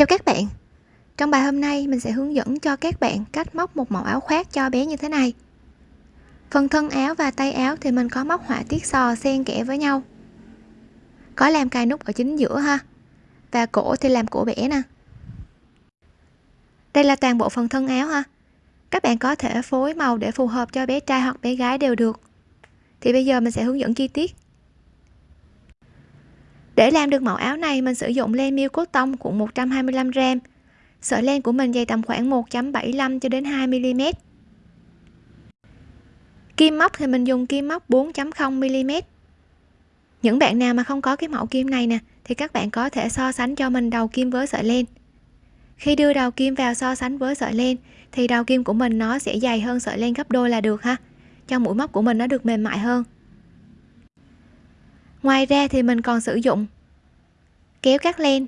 Chào các bạn. Trong bài hôm nay, mình sẽ hướng dẫn cho các bạn cách móc một mẫu áo khoác cho bé như thế này. Phần thân áo và tay áo thì mình có móc họa tiết sò xen kẽ với nhau. Có làm cài nút ở chính giữa ha. Và cổ thì làm cổ bẻ nè. Đây là toàn bộ phần thân áo ha. Các bạn có thể phối màu để phù hợp cho bé trai hoặc bé gái đều được. Thì bây giờ mình sẽ hướng dẫn chi tiết để làm được mẫu áo này, mình sử dụng len miêu cốt tông của 125g. Sợi len của mình dày tầm khoảng 1.75 cho đến 2 mm. Kim móc thì mình dùng kim móc 4.0 mm. Những bạn nào mà không có cái mẫu kim này nè, thì các bạn có thể so sánh cho mình đầu kim với sợi len. Khi đưa đầu kim vào so sánh với sợi len, thì đầu kim của mình nó sẽ dày hơn sợi len gấp đôi là được ha. Cho mũi móc của mình nó được mềm mại hơn ngoài ra thì mình còn sử dụng kéo cắt len.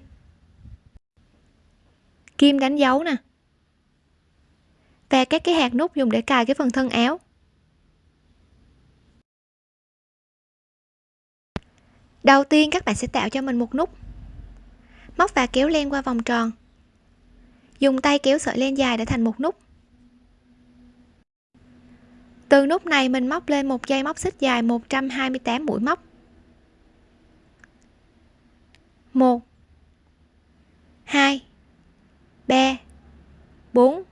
Kim đánh dấu nè. Và các cái hạt nút dùng để cài cái phần thân áo. Đầu tiên các bạn sẽ tạo cho mình một nút. Móc và kéo len qua vòng tròn. Dùng tay kéo sợi len dài để thành một nút. Từ nút này mình móc lên một dây móc xích dài 128 mũi móc. 1 2 3 4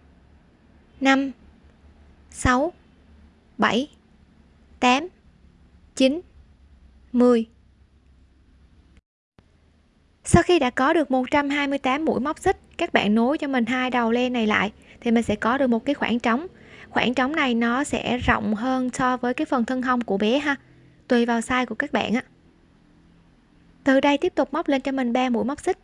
5 6 7 8 9 10 sau khi đã có được 128 mũi móc xích, các bạn nối cho mình hai đầu len này lại, thì mình sẽ có được một cái khoảng trống. Khoảng trống này nó sẽ rộng hơn so với cái phần thân hông của bé ha, tùy vào size của các bạn á từ đây tiếp tục móc lên cho mình 3 mũi móc xích.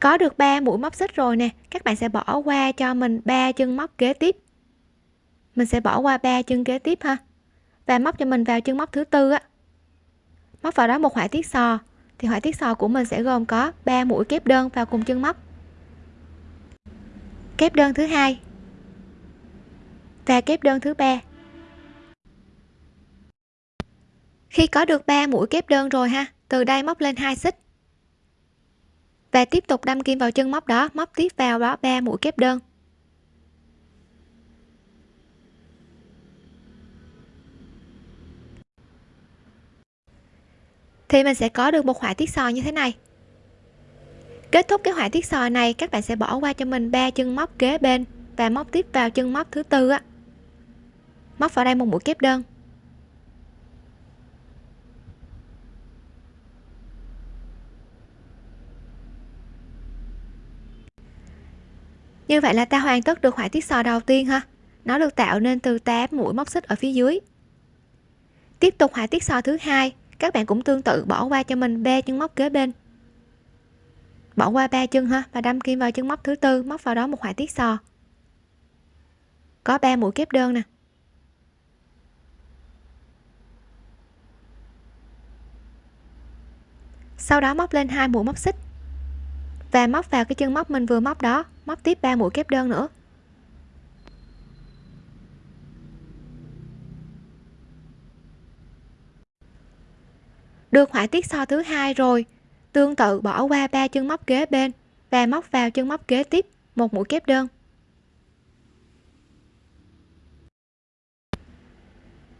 Có được 3 mũi móc xích rồi nè, các bạn sẽ bỏ qua cho mình ba chân móc kế tiếp. Mình sẽ bỏ qua ba chân kế tiếp ha, và móc cho mình vào chân móc thứ tư á. Móc vào đó một họa tiết sò, thì họa tiết sò của mình sẽ gồm có 3 mũi kép đơn vào cùng chân móc. Kép đơn thứ hai và kép đơn thứ ba. Khi có được 3 mũi kép đơn rồi ha, từ đây móc lên hai xích. Và tiếp tục đâm kim vào chân móc đó, móc tiếp vào đó 3 mũi kép đơn. Thì mình sẽ có được một họa tiết sò như thế này. Kết thúc cái họa tiết sò này, các bạn sẽ bỏ qua cho mình ba chân móc kế bên và móc tiếp vào chân móc thứ tư á. Móc vào đây một mũi kép đơn. Như vậy là ta hoàn tất được họa tiết sò đầu tiên ha nó được tạo nên từ 8 mũi móc xích ở phía dưới. Tiếp tục họa tiết sò thứ hai. Các bạn cũng tương tự, bỏ qua cho mình ba chân móc kế bên. Bỏ qua ba chân ha và đâm kim vào chân móc thứ tư, móc vào đó một họa tiết sò. Có 3 mũi kép đơn nè. Sau đó móc lên hai mũi móc xích và móc vào cái chân móc mình vừa móc đó, móc tiếp 3 mũi kép đơn nữa. Được họa tiết so thứ hai rồi, tương tự bỏ qua ba chân móc kế bên và móc vào chân móc kế tiếp, một mũi kép đơn.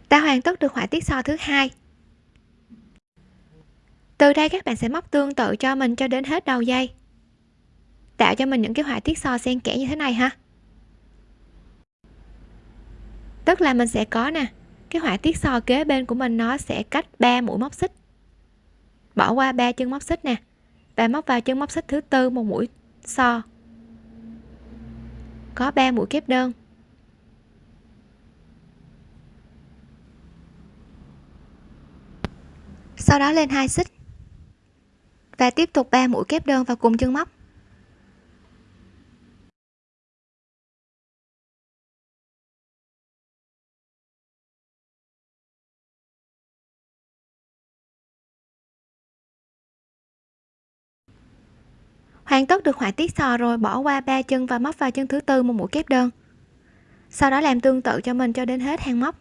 Ta hoàn tất được họa tiết so thứ hai. Từ đây các bạn sẽ móc tương tự cho mình cho đến hết đầu dây tạo cho mình những cái họa tiết so xen kẽ như thế này ha. Tức là mình sẽ có nè, cái họa tiết so kế bên của mình nó sẽ cách 3 mũi móc xích. Bỏ qua ba chân móc xích nè, và móc vào chân móc xích thứ tư một mũi so có 3 mũi kép đơn. Sau đó lên hai xích, và tiếp tục 3 mũi kép đơn vào cùng chân móc. Hoàn tất được họa tiết sò rồi, bỏ qua ba chân và móc vào chân thứ tư một mũi kép đơn. Sau đó làm tương tự cho mình cho đến hết hàng móc.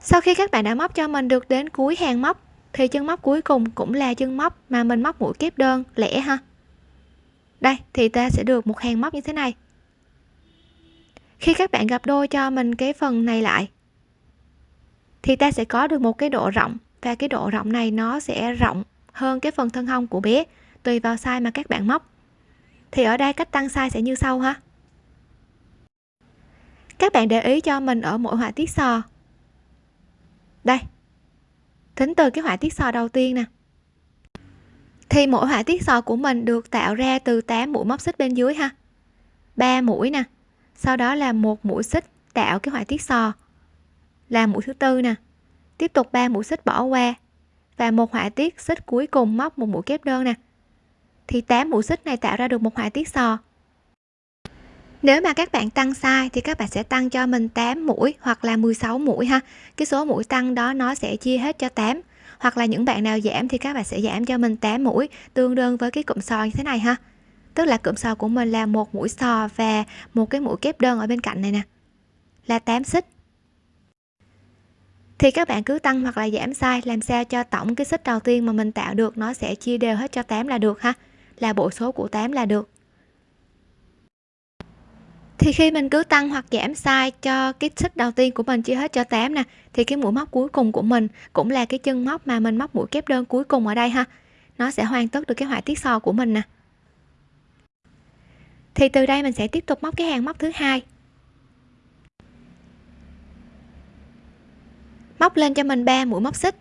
Sau khi các bạn đã móc cho mình được đến cuối hàng móc, thì chân móc cuối cùng cũng là chân móc mà mình móc mũi kép đơn, lẻ ha. Đây, thì ta sẽ được một hàng móc như thế này. Khi các bạn gặp đôi cho mình cái phần này lại, thì ta sẽ có được một cái độ rộng và cái độ rộng này nó sẽ rộng hơn cái phần thân hông của bé, tùy vào size mà các bạn móc. Thì ở đây cách tăng size sẽ như sau ha. Các bạn để ý cho mình ở mỗi họa tiết sò. Đây. Tính từ cái họa tiết sò đầu tiên nè. Thì mỗi họa tiết sò của mình được tạo ra từ 8 mũi móc xích bên dưới ha. 3 mũi nè. Sau đó là một mũi xích tạo cái họa tiết sò. Là mũi thứ tư nè tiếp tục 3 mũi xích bỏ qua và một họa tiết xích cuối cùng móc một mũi kép đơn nè. Thì 8 mũi xích này tạo ra được một họa tiết sò. Nếu mà các bạn tăng sai thì các bạn sẽ tăng cho mình 8 mũi hoặc là 16 mũi ha. Cái số mũi tăng đó nó sẽ chia hết cho 8 hoặc là những bạn nào giảm thì các bạn sẽ giảm cho mình 8 mũi, tương đương với cái cụm sò như thế này ha. Tức là cụm sò của mình là một mũi sò và một cái mũi kép đơn ở bên cạnh này nè. Là 8 xích thì các bạn cứ tăng hoặc là giảm size làm sao cho tổng cái xích đầu tiên mà mình tạo được nó sẽ chia đều hết cho 8 là được ha? Là bộ số của 8 là được. Thì khi mình cứ tăng hoặc giảm size cho cái xích đầu tiên của mình chia hết cho 8 nè, thì cái mũi móc cuối cùng của mình cũng là cái chân móc mà mình móc mũi kép đơn cuối cùng ở đây ha? Nó sẽ hoàn tất được cái họa tiết sò của mình nè. Thì từ đây mình sẽ tiếp tục móc cái hàng móc thứ hai. Móc lên cho mình 3 mũi móc xích.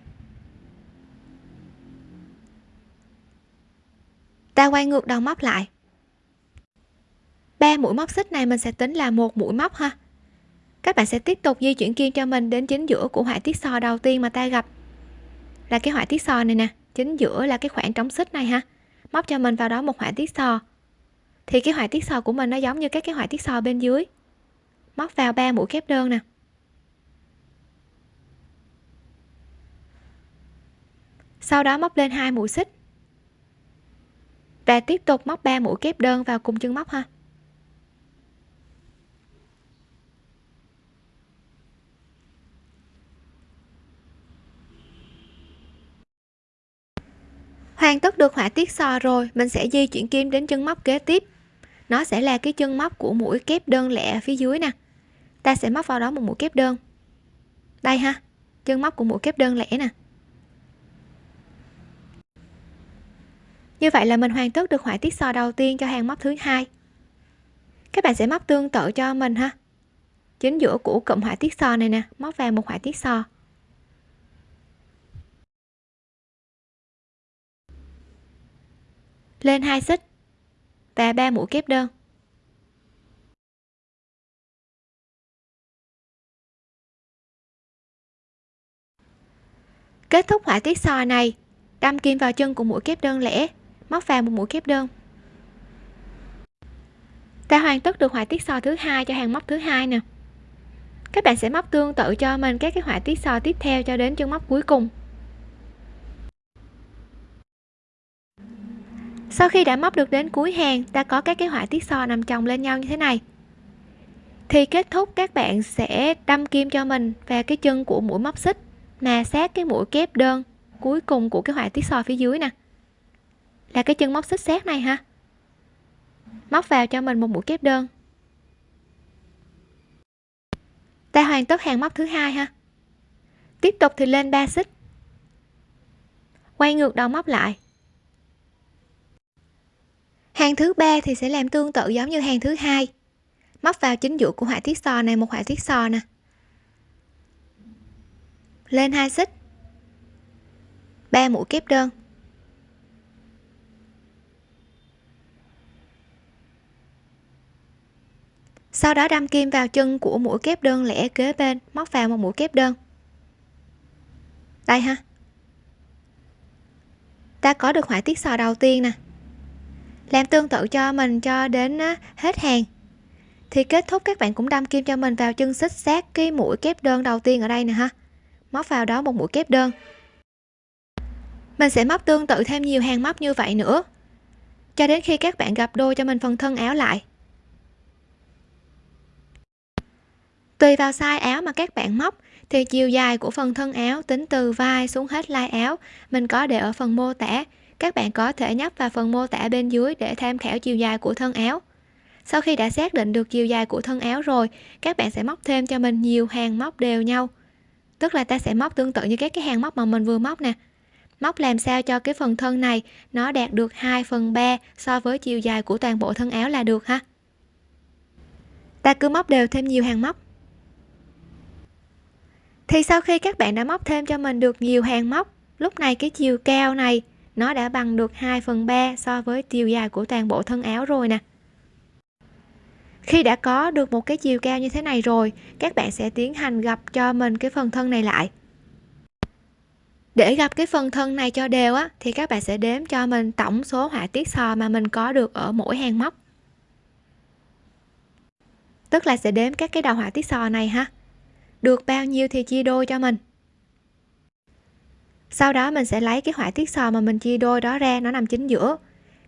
Ta quay ngược đầu móc lại. Ba mũi móc xích này mình sẽ tính là một mũi móc ha. Các bạn sẽ tiếp tục di chuyển kim cho mình đến chính giữa của họa tiết sò đầu tiên mà ta gặp. Là cái họa tiết sò này nè, chính giữa là cái khoảng trống xích này ha. Móc cho mình vào đó một họa tiết sò. Thì cái họa tiết sò của mình nó giống như các cái họa tiết sò bên dưới. Móc vào ba mũi kép đơn nè. Sau đó móc lên hai mũi xích. Và tiếp tục móc 3 mũi kép đơn vào cùng chân móc ha. Hoàn tất được họa tiết sò rồi, mình sẽ di chuyển kim đến chân móc kế tiếp. Nó sẽ là cái chân móc của mũi kép đơn lẻ ở phía dưới nè. Ta sẽ móc vào đó một mũi kép đơn. Đây ha, chân móc của mũi kép đơn lẻ nè. Như vậy là mình hoàn tất được họa tiết sò đầu tiên cho hàng móc thứ hai. Các bạn sẽ móc tương tự cho mình ha. Chính giữa của cụm họa tiết sò này nè, móc vào một họa tiết sò. Lên hai xích và ba mũi kép đơn. Kết thúc họa tiết sò này, đâm kim vào chân của mũi kép đơn lẻ móc vào một mũi kép đơn. Ta hoàn tất được họa tiết sò thứ hai cho hàng móc thứ hai nè. Các bạn sẽ móc tương tự cho mình các cái họa tiết sò tiếp theo cho đến chân móc cuối cùng. Sau khi đã móc được đến cuối hàng, ta có các cái họa tiết sò nằm chồng lên nhau như thế này. Thì kết thúc, các bạn sẽ đâm kim cho mình và cái chân của mũi móc xích mà sát cái mũi kép đơn cuối cùng của cái họa tiết sò phía dưới nè là cái chân móc xích sát này ha móc vào cho mình một mũi kép đơn. Ta hoàn tất hàng móc thứ hai ha. Tiếp tục thì lên 3 xích. Quay ngược đầu móc lại. Hàng thứ ba thì sẽ làm tương tự giống như hàng thứ hai. Móc vào chính giữa của họa tiết sò này một họa tiết sò nè. Lên hai xích. Ba mũi kép đơn. Sau đó đâm kim vào chân của mũi kép đơn lẻ kế bên, móc vào một mũi kép đơn. Đây ha. Ta có được họa tiết sò đầu tiên nè. Làm tương tự cho mình cho đến hết hàng. Thì kết thúc các bạn cũng đâm kim cho mình vào chân xích sát cái mũi kép đơn đầu tiên ở đây nè ha. Móc vào đó một mũi kép đơn. Mình sẽ móc tương tự thêm nhiều hàng móc như vậy nữa. Cho đến khi các bạn gặp đôi cho mình phần thân áo lại. Tùy vào size áo mà các bạn móc, thì chiều dài của phần thân áo tính từ vai xuống hết lai áo. Mình có để ở phần mô tả. Các bạn có thể nhấp vào phần mô tả bên dưới để tham khảo chiều dài của thân áo. Sau khi đã xác định được chiều dài của thân áo rồi, các bạn sẽ móc thêm cho mình nhiều hàng móc đều nhau. Tức là ta sẽ móc tương tự như các cái hàng móc mà mình vừa móc nè. Móc làm sao cho cái phần thân này nó đạt được 2 phần 3 so với chiều dài của toàn bộ thân áo là được ha? Ta cứ móc đều thêm nhiều hàng móc thì sau khi các bạn đã móc thêm cho mình được nhiều hàng móc, lúc này cái chiều cao này, nó đã bằng được 2 phần 3 so với chiều dài của toàn bộ thân áo rồi nè. Khi đã có được một cái chiều cao như thế này rồi, các bạn sẽ tiến hành gập cho mình cái phần thân này lại. Để gặp cái phần thân này cho đều á, thì các bạn sẽ đếm cho mình tổng số họa tiết sò mà mình có được ở mỗi hàng móc. Tức là sẽ đếm các cái đầu họa tiết sò này ha được bao nhiêu thì chia đôi cho mình. Sau đó mình sẽ lấy cái họa tiết sò mà mình chia đôi đó ra, nó nằm chính giữa.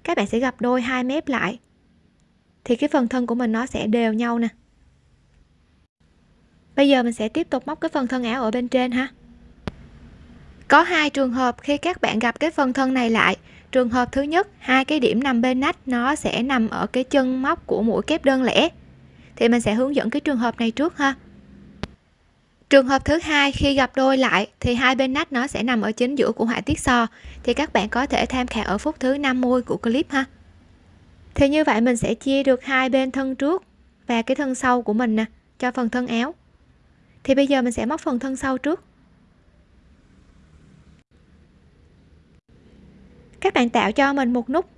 Các bạn sẽ gặp đôi hai mép lại. Thì cái phần thân của mình nó sẽ đều nhau nè. Bây giờ mình sẽ tiếp tục móc cái phần thân áo ở bên trên ha. Có hai trường hợp khi các bạn gặp cái phần thân này lại. Trường hợp thứ nhất, hai cái điểm nằm bên nách, nó sẽ nằm ở cái chân móc của mũi kép đơn lẻ. Thì mình sẽ hướng dẫn cái trường hợp này trước ha trường hợp thứ hai khi gặp đôi lại thì hai bên nách nó sẽ nằm ở chính giữa của họa tiết so. Thì các bạn có thể tham khảo ở phút thứ 50 của clip ha. Thì như vậy mình sẽ chia được hai bên thân trước và cái thân sau của mình nè, cho phần thân áo. Thì bây giờ mình sẽ móc phần thân sau trước. Các bạn tạo cho mình một nút.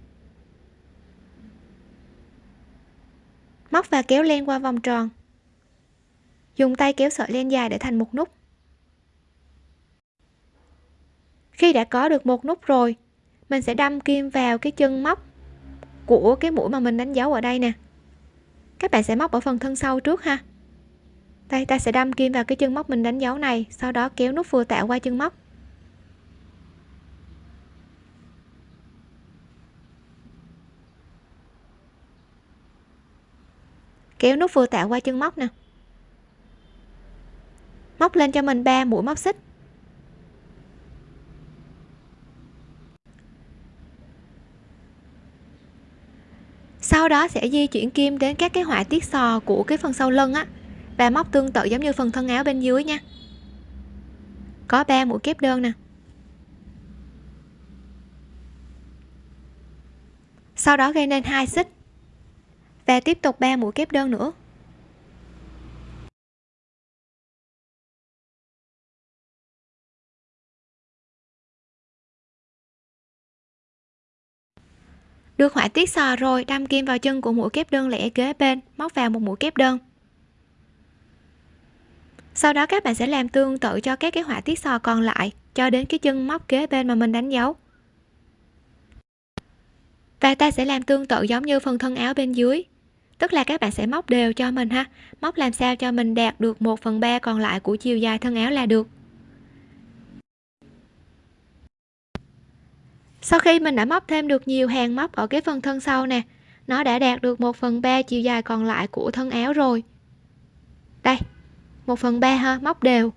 Móc và kéo len qua vòng tròn dùng tay kéo sợi len dài để thành một nút. Khi đã có được một nút rồi, mình sẽ đâm kim vào cái chân móc của cái mũi mà mình đánh dấu ở đây nè. Các bạn sẽ móc ở phần thân sau trước ha. Đây, ta sẽ đâm kim vào cái chân móc mình đánh dấu này, sau đó kéo nút vừa tạo qua chân móc. Kéo nút vừa tạo qua chân móc nè móc lên cho mình 3 mũi móc xích. Sau đó sẽ di chuyển kim đến các cái họa tiết sò của cái phần sau lưng á. Và móc tương tự giống như phần thân áo bên dưới nha. Có 3 mũi kép đơn nè. Sau đó gây nên hai xích. Và tiếp tục 3 mũi kép đơn nữa. Được họa tiết sò rồi, đâm kim vào chân của mũi kép đơn lẻ kế bên, móc vào một mũi kép đơn. Sau đó các bạn sẽ làm tương tự cho các cái họa tiết sò còn lại, cho đến cái chân móc kế bên mà mình đánh dấu. Và ta sẽ làm tương tự giống như phần thân áo bên dưới. Tức là các bạn sẽ móc đều cho mình ha. Móc làm sao cho mình đạt được 1 phần 3 còn lại của chiều dài thân áo là được. Sau khi mình đã móc thêm được nhiều hàng móc ở cái phần thân sau nè, nó đã đạt được 1 phần 3 chiều dài còn lại của thân áo rồi. Đây 1 phần 3 ha, móc đều.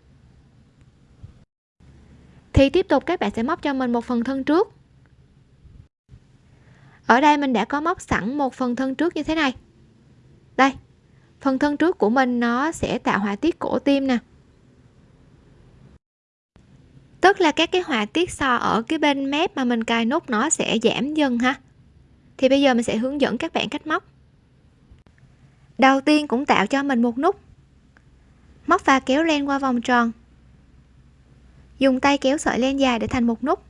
Thì tiếp tục các bạn sẽ móc cho mình một phần thân trước. Ở đây mình đã có móc sẵn một phần thân trước như thế này. Đây, phần thân trước của mình nó sẽ tạo họa tiết cổ tim nè tức là các cái họa tiết so ở cái bên mép mà mình cài nút nó sẽ giảm dần ha. Thì bây giờ mình sẽ hướng dẫn các bạn cách móc. Đầu tiên cũng tạo cho mình một nút. Móc và kéo len qua vòng tròn. Dùng tay kéo sợi len dài để thành một nút.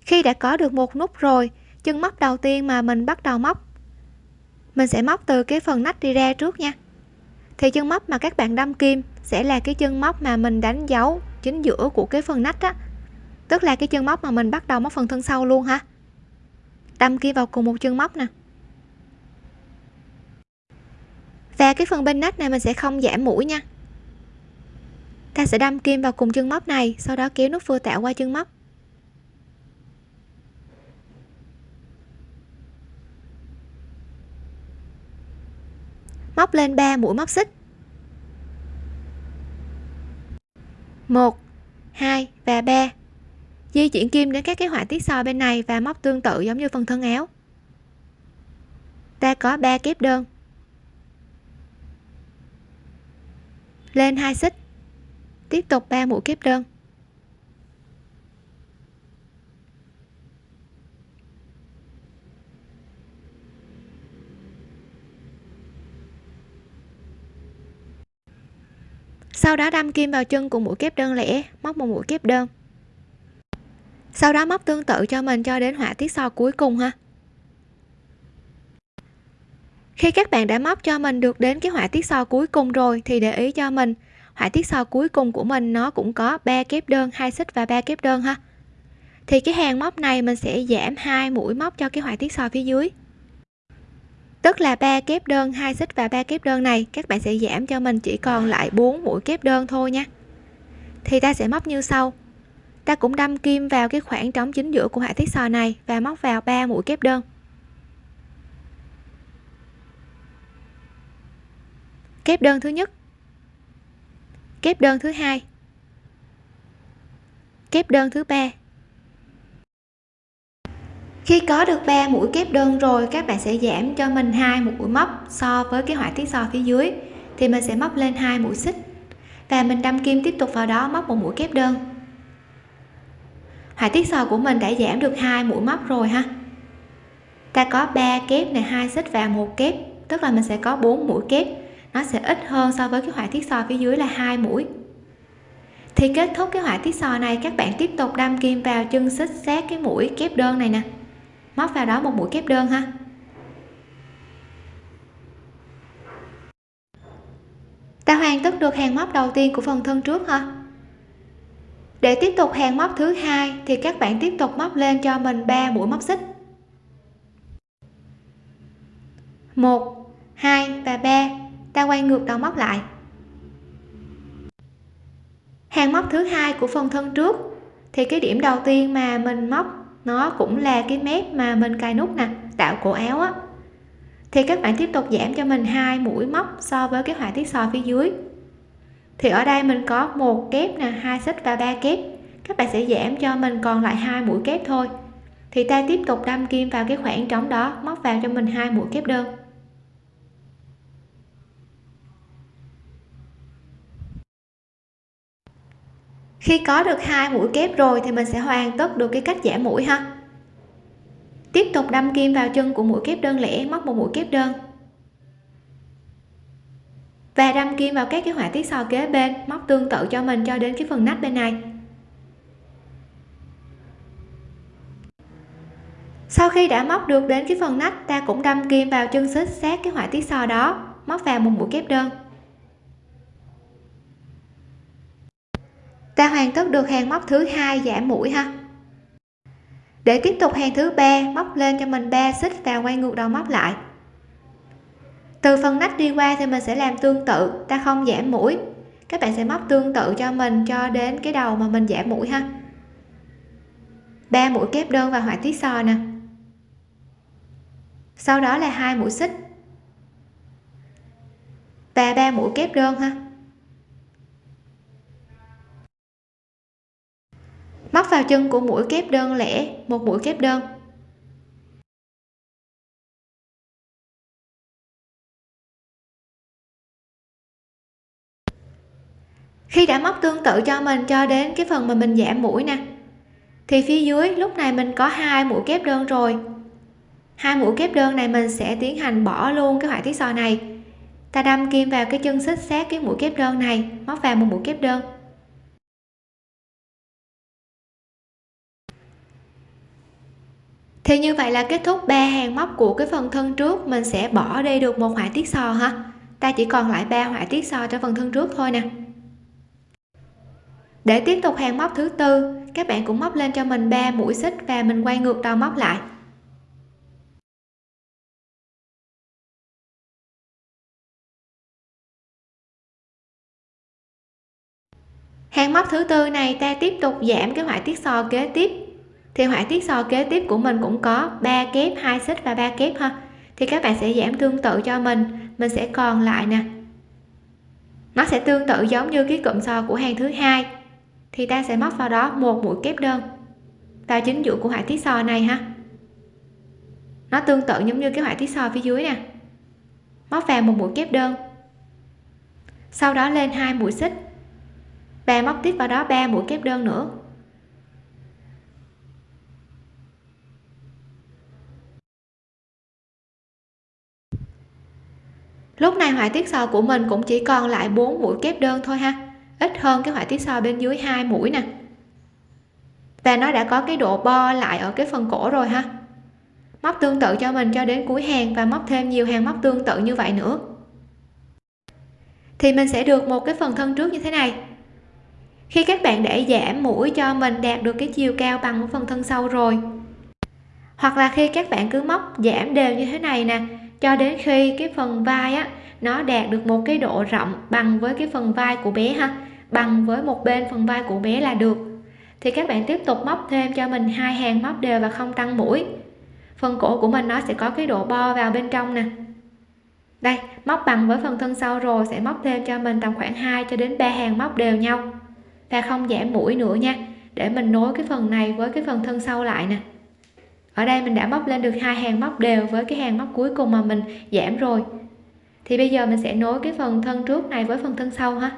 Khi đã có được một nút rồi, chân móc đầu tiên mà mình bắt đầu móc, mình sẽ móc từ cái phần nách đi ra trước nha. Thì chân móc mà các bạn đâm kim sẽ là cái chân móc mà mình đánh dấu chính giữa của cái phần nách á. Tức là cái chân móc mà mình bắt đầu móc phần thân sau luôn ha. Đâm kia vào cùng một chân móc nè. Và cái phần bên nách này mình sẽ không giảm mũi nha. Ta sẽ đâm kim vào cùng chân móc này, sau đó kéo nút vừa tạo qua chân móc. Móc lên 3 mũi móc xích. 1 2 và 3 di chuyển kim đến các cái họa tiết so bên này và móc tương tự giống như phần thân áo. Ta có 3 kép đơn. Lên hai xích. Tiếp tục 3 mũi kép đơn. Sau đó đâm kim vào chân của mũi kép đơn lẻ, móc một mũi kép đơn. Sau đó móc tương tự cho mình cho đến họa tiết so cuối cùng ha. Khi các bạn đã móc cho mình được đến cái họa tiết so cuối cùng rồi thì để ý cho mình, họa tiết so cuối cùng của mình nó cũng có 3 kép đơn, hai xích và ba kép đơn ha. Thì cái hàng móc này mình sẽ giảm hai mũi móc cho cái họa tiết so phía dưới tức là ba kép đơn, hai xích và ba kép đơn này, các bạn sẽ giảm cho mình chỉ còn lại 4 mũi kép đơn thôi nha. Thì ta sẽ móc như sau. Ta cũng đâm kim vào cái khoảng trống chính giữa của họa tiết sò này và móc vào 3 mũi kép đơn. Kép đơn thứ nhất. Kép đơn thứ hai. Kép đơn thứ ba khi có được 3 mũi kép đơn rồi, các bạn sẽ giảm cho mình hai mũi móc so với cái họa tiết so phía dưới, thì mình sẽ móc lên hai mũi xích. Và mình đâm kim tiếp tục vào đó móc một mũi kép đơn. Họa tiết sò của mình đã giảm được hai mũi móc rồi ha. Ta có 3 kép này, hai xích và một kép, tức là mình sẽ có 4 mũi kép. Nó sẽ ít hơn so với cái họa tiết sò phía dưới là hai mũi. Thì kết thúc cái họa tiết sò này, các bạn tiếp tục đâm kim vào chân xích sát cái mũi kép đơn này nè móc vào đó một mũi kép đơn ha. Ta hoàn tất được hàng móc đầu tiên của phần thân trước ha để tiếp tục hàng móc thứ hai thì các bạn tiếp tục móc lên cho mình 3 mũi móc xích. 1 2 và 3 ta quay ngược đầu móc lại. Hàng móc thứ hai của phần thân trước thì cái điểm đầu tiên mà mình móc nó cũng là cái mép mà mình cài nút nè, tạo cổ áo á. Thì các bạn tiếp tục giảm cho mình hai mũi móc so với cái họa tiết sò phía dưới. Thì ở đây mình có một kép nè, hai xích và ba kép. Các bạn sẽ giảm cho mình còn lại hai mũi kép thôi. Thì ta tiếp tục đâm kim vào cái khoảng trống đó, móc vào cho mình hai mũi kép đơn. Khi có được hai mũi kép rồi thì mình sẽ hoàn tất được cái cách giả mũi ha. Tiếp tục đâm kim vào chân của mũi kép đơn lẻ móc một mũi kép đơn. Và đâm kim vào các cái họa tiết sò kế bên, móc tương tự cho mình cho đến cái phần nách bên này. Sau khi đã móc được đến cái phần nách, ta cũng đâm kim vào chân xích sát cái họa tiết sò đó, móc vào một mũi kép đơn. Ta hoàn tất được hàng móc thứ hai giảm mũi ha. Để tiếp tục hàng thứ ba, móc lên cho mình 3 xích và quay ngược đầu móc lại. Từ phần nách đi qua thì mình sẽ làm tương tự, ta không giảm mũi. Các bạn sẽ móc tương tự cho mình cho đến cái đầu mà mình giảm mũi ha. Ba mũi kép đơn và họa tiết sò nè. Sau đó là hai mũi xích. Và ba mũi kép đơn ha. Móc vào chân của mũi kép đơn lẻ, một mũi kép đơn. Khi đã móc tương tự cho mình cho đến cái phần mà mình giảm mũi nè, thì phía dưới lúc này mình có hai mũi kép đơn rồi. Hai mũi kép đơn này mình sẽ tiến hành bỏ luôn cái họa tiết sò này. Ta đâm kim vào cái chân xích sát cái mũi kép đơn này, móc vào một mũi kép đơn. Thì như vậy là kết thúc ba hàng móc của cái phần thân trước, mình sẽ bỏ đi được một họa tiết sò ha. Ta chỉ còn lại ba họa tiết sò cho phần thân trước thôi nè. Để tiếp tục hàng móc thứ tư, các bạn cũng móc lên cho mình 3 mũi xích và mình quay ngược đầu móc lại. Hàng móc thứ tư này ta tiếp tục giảm cái họa tiết sò kế tiếp thì họa tiết sò kế tiếp của mình cũng có 3 kép, hai xích và ba kép ha. Thì các bạn sẽ giảm tương tự cho mình. Mình sẽ còn lại nè. Nó sẽ tương tự giống như cái cụm sò của hàng thứ hai. Thì ta sẽ móc vào đó một mũi kép đơn. Vào chính giữa của họa tiết sò này ha. Nó tương tự giống như cái họa tiết sò phía dưới nè. Móc vào một mũi kép đơn. Sau đó lên hai mũi xích. Và móc tiếp vào đó ba mũi kép đơn nữa. Lúc này họa tiết sò của mình cũng chỉ còn lại 4 mũi kép đơn thôi ha. Ít hơn cái họa tiết sò bên dưới hai mũi nè. Và nó đã có cái độ bo lại ở cái phần cổ rồi ha. Móc tương tự cho mình cho đến cuối hàng và móc thêm nhiều hàng móc tương tự như vậy nữa. Thì mình sẽ được một cái phần thân trước như thế này. Khi các bạn để giảm mũi cho mình đạt được cái chiều cao bằng phần thân sau rồi, hoặc là khi các bạn cứ móc giảm đều như thế này nè cho đến khi cái phần vai á, nó đạt được một cái độ rộng bằng với cái phần vai của bé ha, bằng với một bên phần vai của bé là được. Thì các bạn tiếp tục móc thêm cho mình hai hàng móc đều và không tăng mũi. Phần cổ của mình nó sẽ có cái độ bo vào bên trong nè. Đây, móc bằng với phần thân sau rồi sẽ móc thêm cho mình tầm khoảng 2 cho đến 3 hàng móc đều nhau. Và không giảm mũi nữa nha, để mình nối cái phần này với cái phần thân sau lại nè ở đây mình đã móc lên được hai hàng móc đều với cái hàng móc cuối cùng mà mình giảm rồi. Thì bây giờ mình sẽ nối cái phần thân trước này với phần thân sau ha.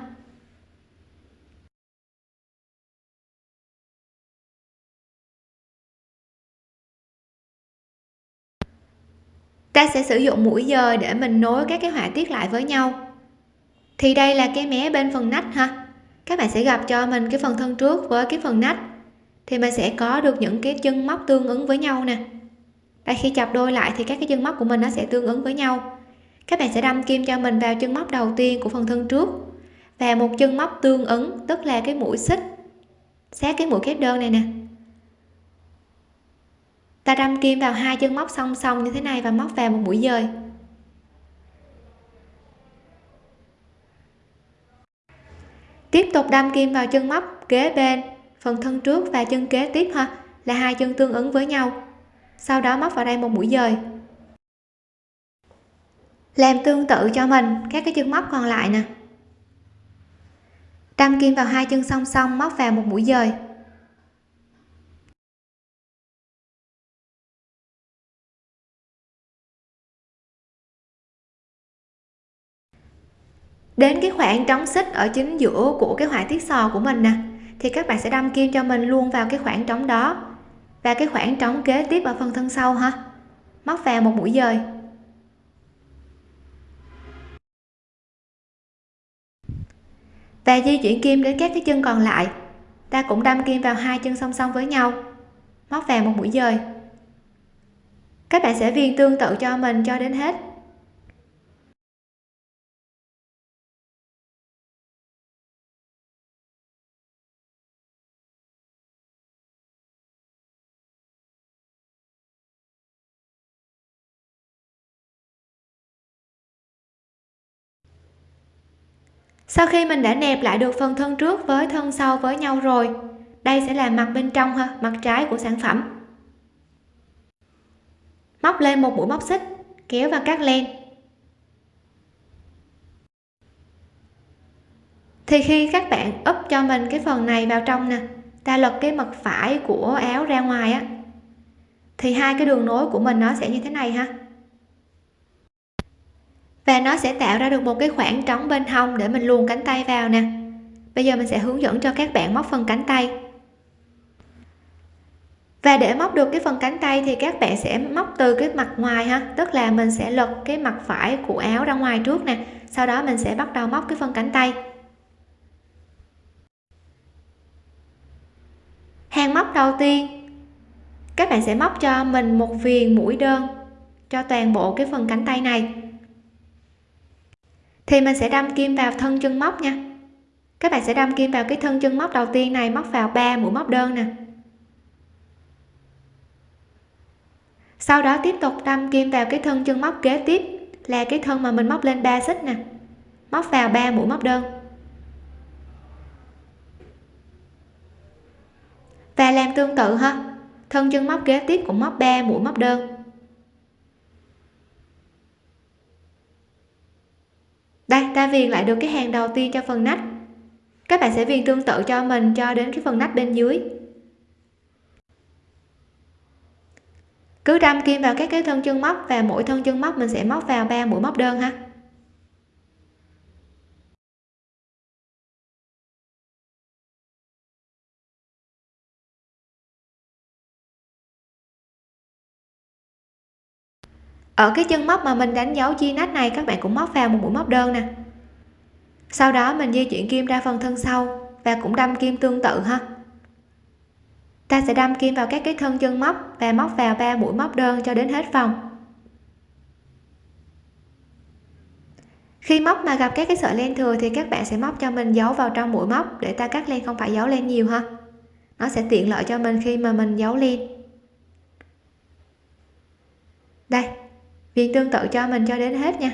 Ta sẽ sử dụng mũi dời để mình nối các cái họa tiết lại với nhau. Thì đây là cái mé bên phần nách ha. Các bạn sẽ gặp cho mình cái phần thân trước với cái phần nách thì mình sẽ có được những cái chân móc tương ứng với nhau nè. Đây, khi chập đôi lại thì các cái chân móc của mình nó sẽ tương ứng với nhau. Các bạn sẽ đâm kim cho mình vào chân móc đầu tiên của phần thân trước. Và một chân móc tương ứng, tức là cái mũi xích, sát cái mũi kép đơn này nè. Ta đâm kim vào hai chân móc song song như thế này và móc vào một mũi dời. Tiếp tục đâm kim vào chân móc kế bên phần thân trước và chân kế tiếp ha, là hai chân tương ứng với nhau. Sau đó móc vào đây một mũi dời. Làm tương tự cho mình, các cái chân móc còn lại nè. Đâm kim vào hai chân song song, móc vào một mũi dời. Đến cái khoảng trống xích ở chính giữa của cái họa tiết sò của mình nè thì các bạn sẽ đâm kim cho mình luôn vào cái khoảng trống đó. Và cái khoảng trống kế tiếp ở phần thân sau ha. Móc vào một mũi dời. Và di chuyển kim đến các cái chân còn lại. Ta cũng đâm kim vào hai chân song song với nhau. Móc vào một mũi dời. Các bạn sẽ viền tương tự cho mình cho đến hết. Sau khi mình đã nẹp lại được phần thân trước với thân sau với nhau rồi, đây sẽ là mặt bên trong ha, mặt trái của sản phẩm. Móc lên một mũi móc xích, kéo và cắt len. Thì khi các bạn úp cho mình cái phần này vào trong nè, ta lật cái mặt phải của áo ra ngoài á, thì hai cái đường nối của mình nó sẽ như thế này ha và nó sẽ tạo ra được một cái khoảng trống bên hông để mình luồn cánh tay vào nè. Bây giờ mình sẽ hướng dẫn cho các bạn móc phần cánh tay. Và để móc được cái phần cánh tay thì các bạn sẽ móc từ cái mặt ngoài ha. Tức là mình sẽ lật cái mặt phải của áo ra ngoài trước nè. Sau đó mình sẽ bắt đầu móc cái phần cánh tay. Hàng móc đầu tiên, các bạn sẽ móc cho mình một viền mũi đơn cho toàn bộ cái phần cánh tay này thì mình sẽ đâm kim vào thân chân móc nha. Các bạn sẽ đâm kim vào cái thân chân móc đầu tiên này, móc vào 3 mũi móc đơn nè. Sau đó tiếp tục đâm kim vào cái thân chân móc kế tiếp, là cái thân mà mình móc lên 3 xích nè. Móc vào 3 mũi móc đơn. Và làm tương tự ha, thân chân móc kế tiếp cũng móc 3 mũi móc đơn đây ta viền lại được cái hàng đầu tiên cho phần nách. Các bạn sẽ viền tương tự cho mình cho đến cái phần nách bên dưới. Cứ đâm kim vào các cái thân chân móc và mỗi thân chân móc mình sẽ móc vào ba mũi móc đơn ha. Ở cái chân móc mà mình đánh dấu chi nách này, các bạn cũng móc vào một mũi móc đơn nè sau đó mình di chuyển kim ra phần thân sau và cũng đâm kim tương tự ha. Ta sẽ đâm kim vào các cái thân chân móc và móc vào ba mũi móc đơn cho đến hết vòng. Khi móc mà gặp các cái sợi len thừa thì các bạn sẽ móc cho mình giấu vào trong mũi móc để ta cắt len không phải giấu len nhiều ha. Nó sẽ tiện lợi cho mình khi mà mình giấu len. Đây, viên tương tự cho mình cho đến hết nha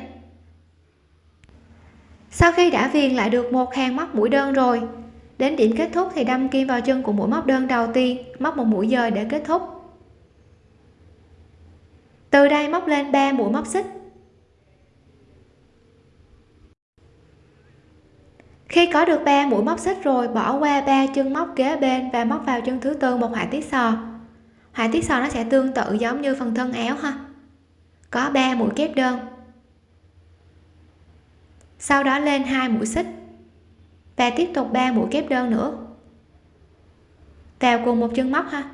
sau khi đã viền lại được một hàng móc mũi đơn rồi. Đến điểm kết thúc thì đâm kim vào chân của mũi móc đơn đầu tiên, móc một mũi dời để kết thúc. Từ đây móc lên 3 mũi móc xích. Khi có được 3 mũi móc xích rồi, bỏ qua ba chân móc kế bên và móc vào chân thứ tư một họa tiết sò. Họa tiết sò nó sẽ tương tự giống như phần thân áo ha. Có 3 mũi kép đơn sau đó lên hai mũi xích. Và tiếp tục 3 mũi kép đơn nữa. Vào cùng một chân móc ha.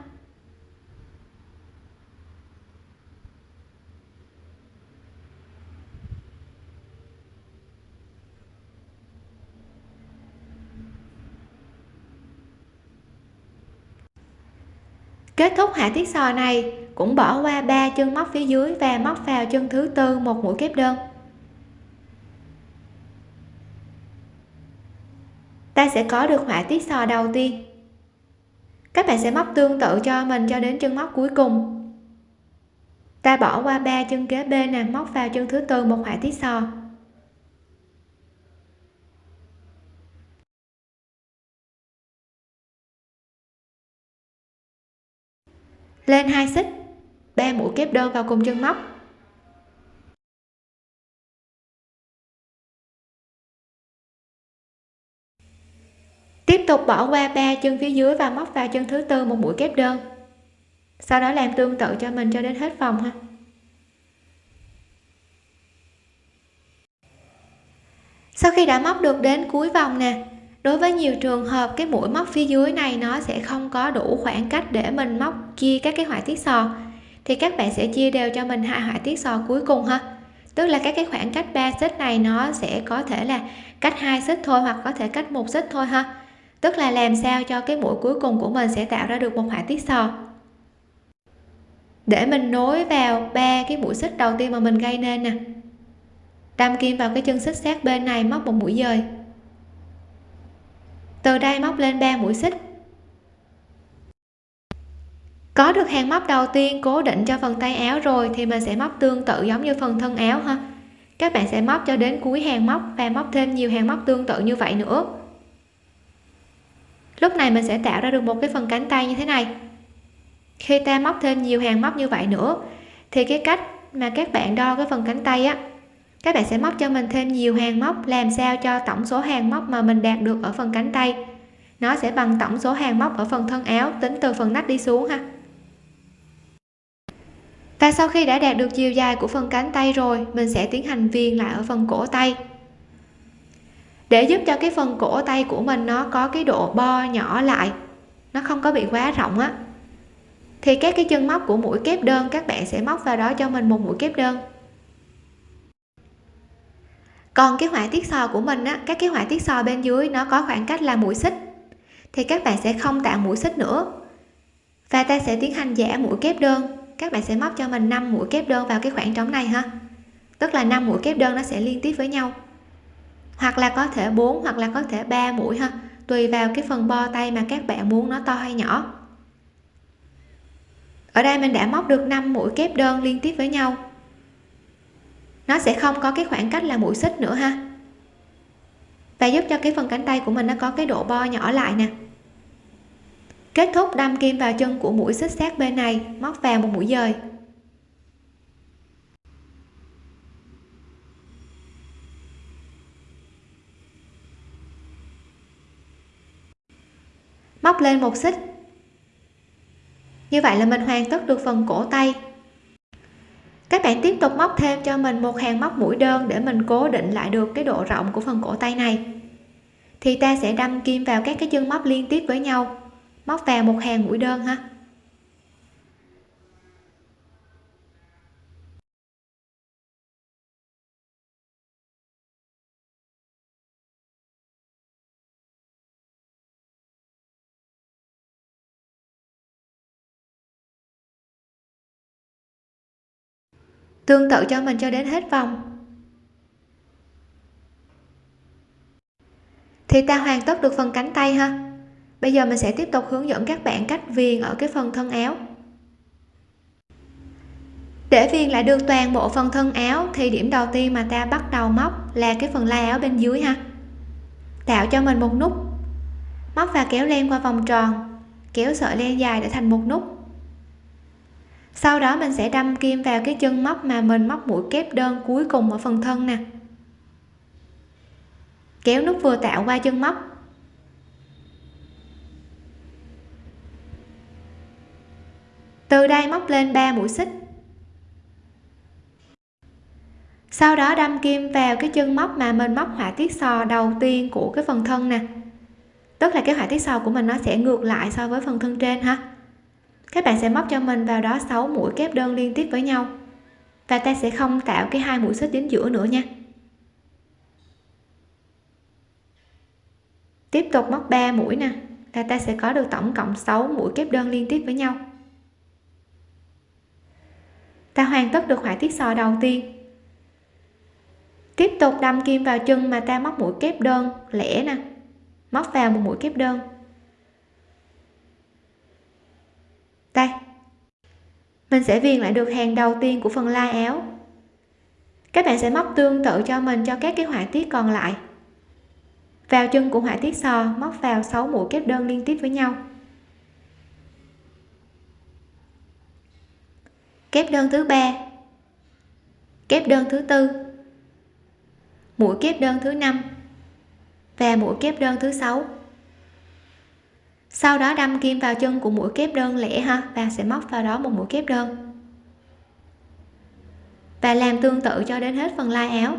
Kết thúc hạ tiết sò này, cũng bỏ qua ba chân móc phía dưới và móc vào chân thứ tư một mũi kép đơn. Ta sẽ có được họa tiết sò đầu tiên. Các bạn sẽ móc tương tự cho mình cho đến chân móc cuối cùng. Ta bỏ qua ba chân kế bên nè, móc vào chân thứ tư một họa tiết sò lên hai xích, ba mũi kép đơn vào cùng chân móc. Tục bỏ qua ba chân phía dưới và móc vào chân thứ tư, một mũi kép đơn. Sau đó làm tương tự cho mình cho đến hết vòng ha. Sau khi đã móc được đến cuối vòng nè, đối với nhiều trường hợp, cái mũi móc phía dưới này nó sẽ không có đủ khoảng cách để mình móc chia các cái họa tiết sò. Thì các bạn sẽ chia đều cho mình hai họa tiết sò cuối cùng ha. Tức là các cái khoảng cách 3 xích này nó sẽ có thể là cách hai xích thôi hoặc có thể cách một xích thôi ha tức là làm sao cho cái mũi cuối cùng của mình sẽ tạo ra được một họa tiết sò. Để mình nối vào ba cái mũi xích đầu tiên mà mình gây nên nè. Đâm kim vào cái chân xích sát bên này, móc một mũi dời. Từ đây móc lên 3 mũi xích. Có được hàng móc đầu tiên cố định cho phần tay áo rồi thì mình sẽ móc tương tự giống như phần thân áo ha. Các bạn sẽ móc cho đến cuối hàng móc và móc thêm nhiều hàng móc tương tự như vậy nữa lúc này mình sẽ tạo ra được một cái phần cánh tay như thế này. Khi ta móc thêm nhiều hàng móc như vậy nữa, thì cái cách mà các bạn đo cái phần cánh tay á, các bạn sẽ móc cho mình thêm nhiều hàng móc, làm sao cho tổng số hàng móc mà mình đạt được ở phần cánh tay, nó sẽ bằng tổng số hàng móc ở phần thân áo, tính từ phần nách đi xuống ha. Và sau khi đã đạt được chiều dài của phần cánh tay rồi, mình sẽ tiến hành viền lại ở phần cổ tay để giúp cho cái phần cổ tay của mình nó có cái độ bo nhỏ lại, nó không có bị quá rộng á. Thì các cái chân móc của mũi kép đơn, các bạn sẽ móc vào đó cho mình một mũi kép đơn. Còn cái họa tiết sò của mình á, các cái họa tiết sò bên dưới nó có khoảng cách là mũi xích, thì các bạn sẽ không tạo mũi xích nữa. Và ta sẽ tiến hành giả mũi kép đơn, các bạn sẽ móc cho mình 5 mũi kép đơn vào cái khoảng trống này ha. Tức là 5 mũi kép đơn nó sẽ liên tiếp với nhau hoặc là có thể 4 hoặc là có thể 3 mũi ha. Tùy vào cái phần bo tay mà các bạn muốn nó to hay nhỏ. Ở đây mình đã móc được 5 mũi kép đơn liên tiếp với nhau. Nó sẽ không có cái khoảng cách là mũi xích nữa ha. Và giúp cho cái phần cánh tay của mình nó có cái độ bo nhỏ lại nè. Kết thúc đâm kim vào chân của mũi xích sát bên này, móc vào một mũi dời. Móc lên một xích. Như vậy là mình hoàn tất được phần cổ tay. Các bạn tiếp tục móc thêm cho mình một hàng móc mũi đơn để mình cố định lại được cái độ rộng của phần cổ tay này. Thì ta sẽ đâm kim vào các cái chân móc liên tiếp với nhau. Móc vào một hàng mũi đơn ha. Tương tự cho mình cho đến hết vòng. Thì ta hoàn tất được phần cánh tay ha. Bây giờ mình sẽ tiếp tục hướng dẫn các bạn cách viền ở cái phần thân áo. Để viền lại được toàn bộ phần thân áo thì điểm đầu tiên mà ta bắt đầu móc là cái phần lai áo bên dưới ha. Tạo cho mình một nút. Móc và kéo len qua vòng tròn. Kéo sợi len dài để thành một nút sau đó mình sẽ đâm kim vào cái chân móc mà mình móc mũi kép đơn cuối cùng ở phần thân nè. Kéo nút vừa tạo qua chân móc. Từ đây móc lên 3 mũi xích. Sau đó đâm kim vào cái chân móc mà mình móc họa tiết sò đầu tiên của cái phần thân nè. Tức là cái họa tiết sò của mình nó sẽ ngược lại so với phần thân trên ha các bạn sẽ móc cho mình vào đó 6 mũi kép đơn liên tiếp với nhau. Và ta sẽ không tạo cái hai mũi xích đến giữa nữa nha. Tiếp tục móc 3 mũi nè, là ta sẽ có được tổng cộng 6 mũi kép đơn liên tiếp với nhau. Ta hoàn tất được họa tiết sò đầu tiên. Tiếp tục đâm kim vào chân mà ta móc mũi kép đơn lẻ nè. Móc vào một mũi kép đơn. Đây. Mình sẽ viền lại được hàng đầu tiên của phần lai áo. Các bạn sẽ móc tương tự cho mình cho các cái họa tiết còn lại. Vào chân của họa tiết sò, móc vào 6 mũi kép đơn liên tiếp với nhau. Kép đơn thứ ba. Kép đơn thứ tư. Mũi kép đơn thứ năm. Và mũi kép đơn thứ sáu sau đó đâm kim vào chân của mũi kép đơn lẻ ha. Và sẽ móc vào đó một mũi kép đơn. Và làm tương tự cho đến hết phần lai áo.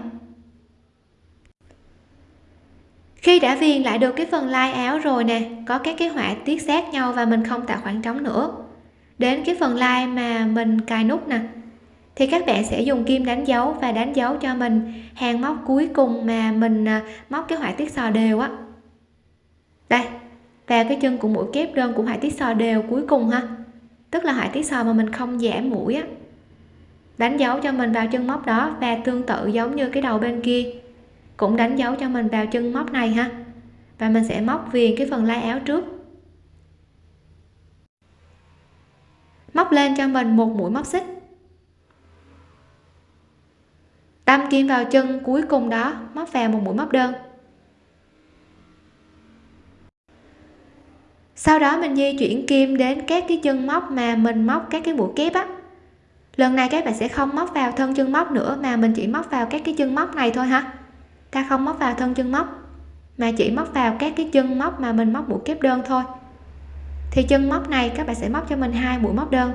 Khi đã viền lại được cái phần lai áo rồi nè, có các cái họa tiết sát nhau và mình không tạo khoảng trống nữa. Đến cái phần lai mà mình cài nút nè, thì các bạn sẽ dùng kim đánh dấu và đánh dấu cho mình hàng móc cuối cùng mà mình à, móc cái họa tiết sò đều á. Đây và cái chân của mũi kép đơn của họa tiết sò đều cuối cùng ha. Tức là họa tiết sò mà mình không giảm mũi á. Đánh dấu cho mình vào chân móc đó và tương tự giống như cái đầu bên kia. Cũng đánh dấu cho mình vào chân móc này ha. Và mình sẽ móc viền cái phần lai áo trước. Móc lên cho mình một mũi móc xích. Đâm kim vào chân cuối cùng đó, móc vào một mũi móc đơn. Sau đó mình di chuyển kim đến các cái chân móc mà mình móc các cái mũi kép á. Lần này các bạn sẽ không móc vào thân chân móc nữa, mà mình chỉ móc vào các cái chân móc này thôi ha. Ta không móc vào thân chân móc, mà chỉ móc vào các cái chân móc mà mình móc mũi kép đơn thôi. Thì chân móc này các bạn sẽ móc cho mình hai mũi móc đơn.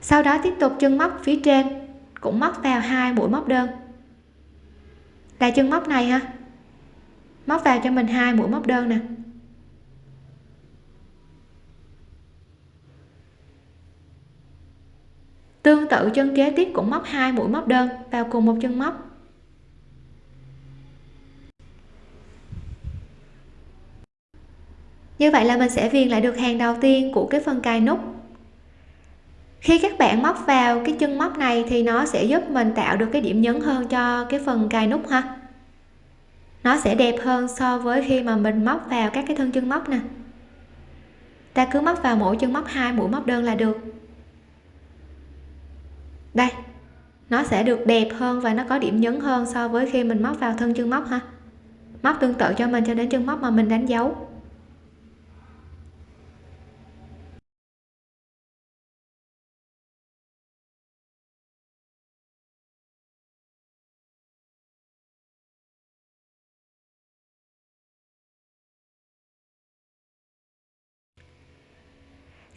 Sau đó tiếp tục chân móc phía trên, cũng móc vào hai mũi móc đơn. Là chân móc này ha móc vào cho mình hai mũi móc đơn nè. Tương tự chân kế tiếp cũng móc hai mũi móc đơn vào cùng một chân móc. Như vậy là mình sẽ viền lại được hàng đầu tiên của cái phần cài nút. Khi các bạn móc vào cái chân móc này thì nó sẽ giúp mình tạo được cái điểm nhấn hơn cho cái phần cài nút ha nó sẽ đẹp hơn so với khi mà mình móc vào các cái thân chân móc nè. Ta cứ móc vào mỗi chân móc hai, mũi móc đơn là được. Đây, nó sẽ được đẹp hơn và nó có điểm nhấn hơn so với khi mình móc vào thân chân móc ha. Móc tương tự cho mình cho đến chân móc mà mình đánh dấu.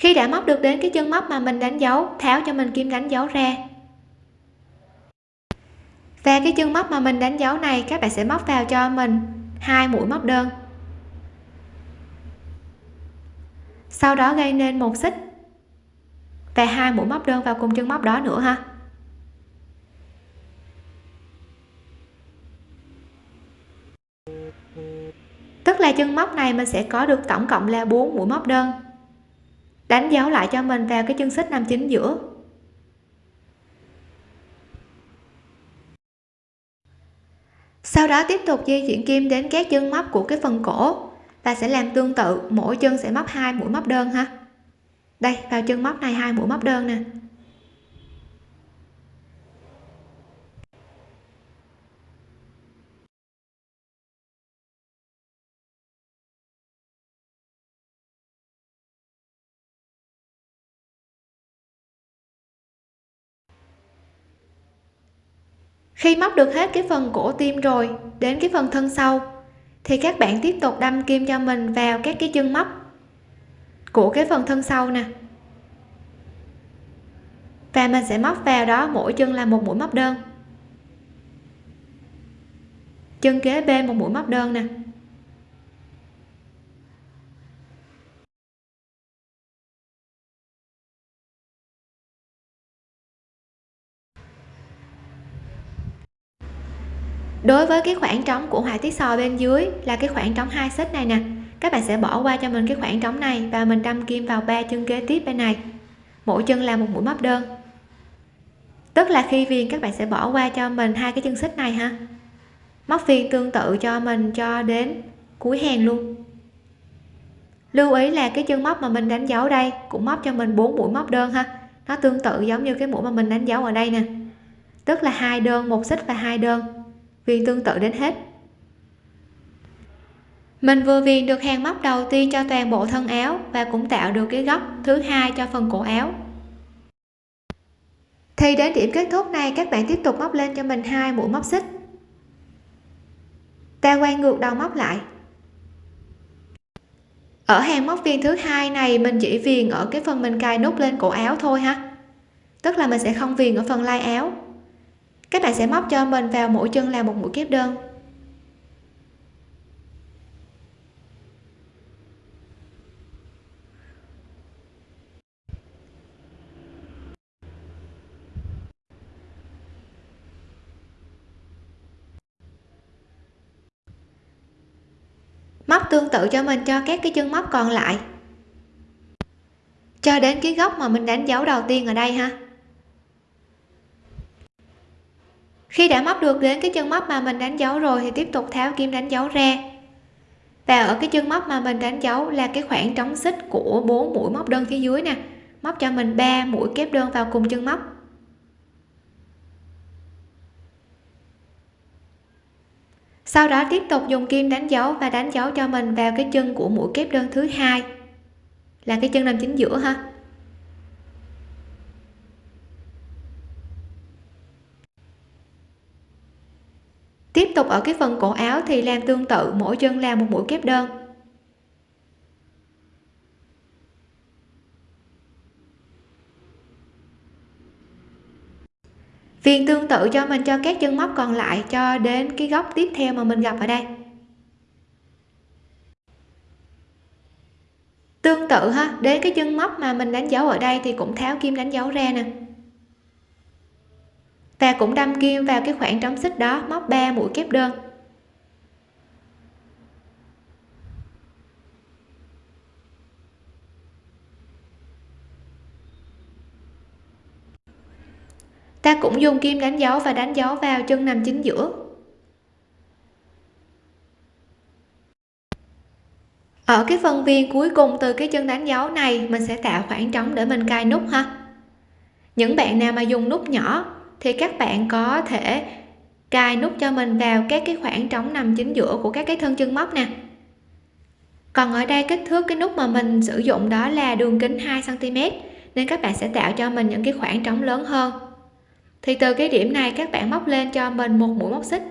Khi đã móc được đến cái chân móc mà mình đánh dấu, tháo cho mình kim đánh dấu ra. Và cái chân móc mà mình đánh dấu này, các bạn sẽ móc vào cho mình hai mũi móc đơn. Sau đó gây nên một xích và hai mũi móc đơn vào cùng chân móc đó nữa ha. Tức là chân móc này mình sẽ có được tổng cộng là 4 mũi móc đơn đánh dấu lại cho mình vào cái chân xích nằm chính giữa. Sau đó tiếp tục di chuyển kim đến các chân móc của cái phần cổ. Ta sẽ làm tương tự, mỗi chân sẽ móc hai mũi móc đơn ha. Đây, vào chân móc này hai mũi móc đơn nè. Khi móc được hết cái phần cổ tim rồi, đến cái phần thân sau, thì các bạn tiếp tục đâm kim cho mình vào các cái chân móc của cái phần thân sau nè. Và mình sẽ móc vào đó, mỗi chân là một mũi móc đơn. Chân kế bên một mũi móc đơn nè. Đối với cái khoảng trống của họa tiết sò bên dưới là cái khoảng trống hai xích này nè. Các bạn sẽ bỏ qua cho mình cái khoảng trống này và mình đâm kim vào ba chân kế tiếp bên này. Mỗi chân là một mũi móc đơn. Tức là khi viền, các bạn sẽ bỏ qua cho mình hai cái chân xích này ha. Móc viền tương tự cho mình cho đến cuối hàng luôn. Lưu ý là cái chân móc mà mình đánh dấu đây cũng móc cho mình bốn mũi móc đơn ha. Nó tương tự giống như cái mũi mà mình đánh dấu ở đây nè. Tức là hai đơn, một xích và hai đơn viền tương tự đến hết. Mình vừa viền được hàng móc đầu tiên cho toàn bộ thân áo và cũng tạo được cái góc thứ hai cho phần cổ áo. Thì đến điểm kết thúc này, các bạn tiếp tục móc lên cho mình hai mũi móc xích. Ta quay ngược đầu móc lại. Ở hàng móc viền thứ hai này, mình chỉ viền ở cái phần mình cài nút lên cổ áo thôi ha. Tức là mình sẽ không viền ở phần lai áo các bạn sẽ móc cho mình vào mỗi chân là một mũi kép đơn. Móc tương tự cho mình cho các cái chân móc còn lại. Cho đến cái góc mà mình đánh dấu đầu tiên ở đây ha. Khi đã móc được đến cái chân móc mà mình đánh dấu rồi thì tiếp tục tháo kim đánh dấu ra. Và ở cái chân móc mà mình đánh dấu là cái khoảng trống xích của bốn mũi móc đơn phía dưới nè. Móc cho mình 3 mũi kép đơn vào cùng chân móc. Sau đó tiếp tục dùng kim đánh dấu và đánh dấu cho mình vào cái chân của mũi kép đơn thứ hai. Là cái chân nằm chính giữa ha. Tiếp tục ở cái phần cổ áo thì làm tương tự, mỗi chân làm một mũi kép đơn. Viền tương tự cho mình cho các chân móc còn lại cho đến cái góc tiếp theo mà mình gặp ở đây. Tương tự ha, đến cái chân móc mà mình đánh dấu ở đây thì cũng tháo kim đánh dấu ra nè và cũng đâm kim vào cái khoảng trống xích đó, móc 3 mũi kép đơn. Ta cũng dùng kim đánh dấu và đánh dấu vào chân nằm chính giữa. Ở cái phần viền cuối cùng từ cái chân đánh dấu này, mình sẽ tạo khoảng trống để mình cài nút ha. Những bạn nào mà dùng nút nhỏ thì các bạn có thể cài nút cho mình vào các cái khoảng trống nằm chính giữa của các cái thân chân móc nè. Còn ở đây kích thước cái nút mà mình sử dụng đó là đường kính 2 cm nên các bạn sẽ tạo cho mình những cái khoảng trống lớn hơn. Thì từ cái điểm này các bạn móc lên cho mình một mũi móc xích.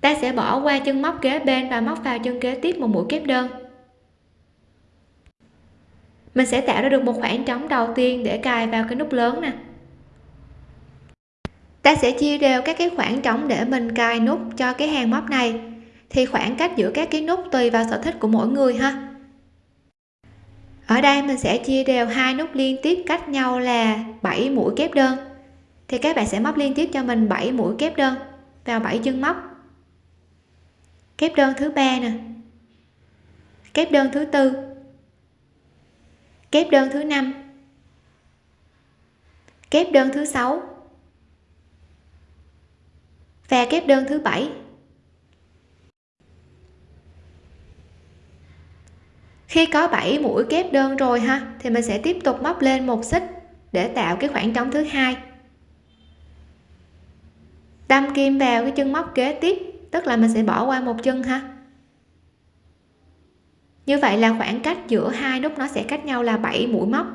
Ta sẽ bỏ qua chân móc kế bên và móc vào chân kế tiếp một mũi kép đơn. Mình sẽ tạo ra được một khoảng trống đầu tiên để cài vào cái nút lớn nè ta sẽ chia đều các cái khoảng trống để mình cài nút cho cái hàng móc này. Thì khoảng cách giữa các cái nút tùy vào sở thích của mỗi người ha. Ở đây mình sẽ chia đều hai nút liên tiếp cách nhau là 7 mũi kép đơn. Thì các bạn sẽ móc liên tiếp cho mình 7 mũi kép đơn vào 7 chân móc. Kép đơn thứ ba nè. Kép đơn thứ tư. Kép đơn thứ năm. Kép đơn thứ sáu và kép đơn thứ bảy. Khi có 7 mũi kép đơn rồi ha, thì mình sẽ tiếp tục móc lên một xích để tạo cái khoảng trống thứ hai. Đâm kim vào cái chân móc kế tiếp, tức là mình sẽ bỏ qua một chân ha. Như vậy là khoảng cách giữa hai nút nó sẽ cách nhau là 7 mũi móc.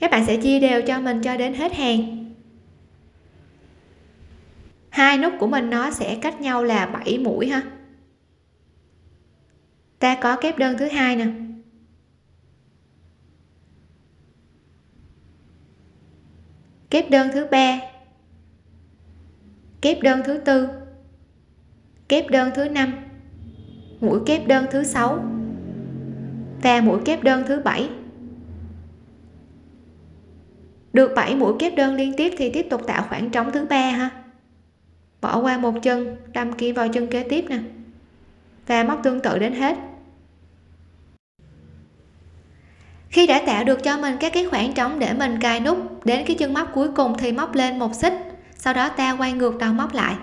Các bạn sẽ chia đều cho mình cho đến hết hàng hai nút của mình nó sẽ cách nhau là 7 mũi ha. Ta có kép đơn thứ hai nè. Kép đơn thứ ba. Kép đơn thứ tư. Kép đơn thứ năm. Mũi kép đơn thứ sáu. Và mũi kép đơn thứ bảy. Được 7 mũi kép đơn liên tiếp thì tiếp tục tạo khoảng trống thứ ba ha bỏ qua một chân, đâm kim vào chân kế tiếp nè. Và móc tương tự đến hết. Khi đã tạo được cho mình các cái khoảng trống để mình cài nút, đến cái chân móc cuối cùng thì móc lên một xích, sau đó ta quay ngược đầu móc lại.